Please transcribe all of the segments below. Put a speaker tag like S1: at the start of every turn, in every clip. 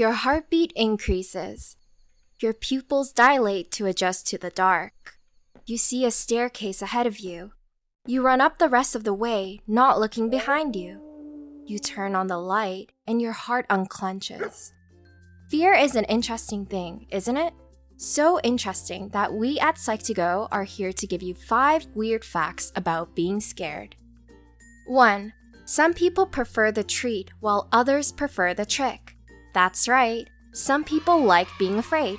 S1: Your heartbeat increases. Your pupils dilate to adjust to the dark. You see a staircase ahead of you. You run up the rest of the way, not looking behind you. You turn on the light, and your heart unclenches. Fear is an interesting thing, isn't it? So interesting that we at Psych2Go are here to give you 5 weird facts about being scared. 1. Some people prefer the treat while others prefer the trick. That's right, some people like being afraid.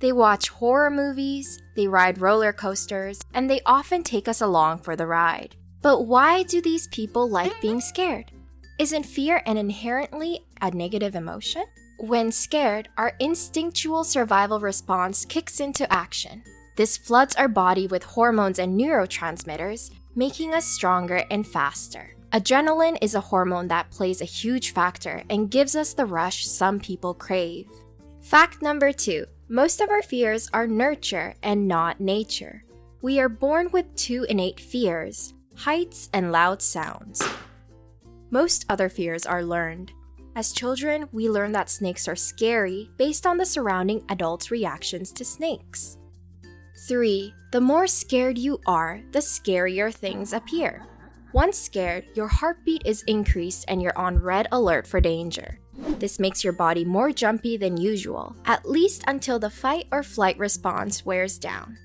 S1: They watch horror movies, they ride roller coasters, and they often take us along for the ride. But why do these people like being scared? Isn't fear an inherently a negative emotion? When scared, our instinctual survival response kicks into action. This floods our body with hormones and neurotransmitters, making us stronger and faster. Adrenaline is a hormone that plays a huge factor and gives us the rush some people crave. Fact number two most of our fears are nurture and not nature. We are born with two innate fears heights and loud sounds. Most other fears are learned. As children, we learn that snakes are scary based on the surrounding adults' reactions to snakes. 3. The more scared you are, the scarier things appear. Once scared, your heartbeat is increased and you're on red alert for danger. This makes your body more jumpy than usual, at least until the fight or flight response wears down.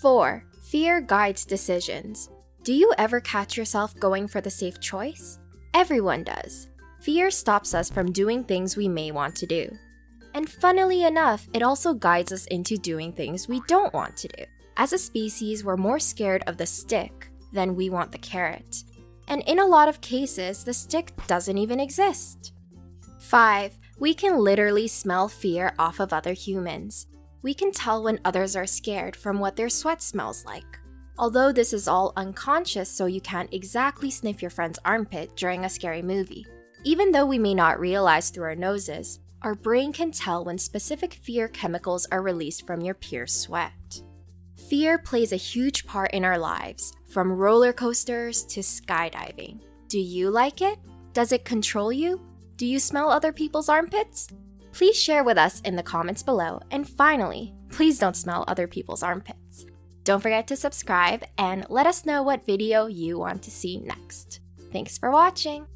S1: 4. Fear guides decisions. Do you ever catch yourself going for the safe choice? Everyone does. Fear stops us from doing things we may want to do. And funnily enough, it also guides us into doing things we don't want to do. As a species, we're more scared of the stick than we want the carrot. And in a lot of cases, the stick doesn't even exist. 5. We can literally smell fear off of other humans. We can tell when others are scared from what their sweat smells like. Although this is all unconscious, so you can't exactly sniff your friend's armpit during a scary movie. Even though we may not realize through our noses, our brain can tell when specific fear chemicals are released from your peer's sweat. Fear plays a huge part in our lives, from roller coasters to skydiving. Do you like it? Does it control you? Do you smell other people's armpits? Please share with us in the comments below. And finally, please don't smell other people's armpits. Don't forget to subscribe and let us know what video you want to see next. Thanks for watching!